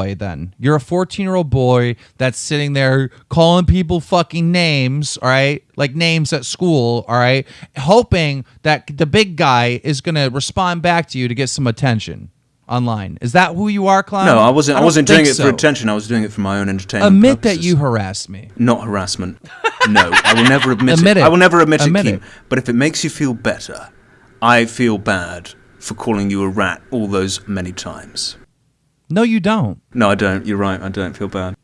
boy then. You're a 14 year old boy that's sitting there calling people fucking names, all right? Like names at school, all right? Hoping that the big guy is going to respond back to you to get some attention online. Is that who you are, clown? No, I wasn't. I, don't wasn't doing it so. for attention. I was doing it for my own entertainment. Admit that you harassed me. Not harassment. No, I will never admit, Admit it. I will never admit, Admit it, it. But if it makes you feel better, I feel bad for calling you a rat all those many times. No, you don't. No, I don't. You're right. I don't feel bad.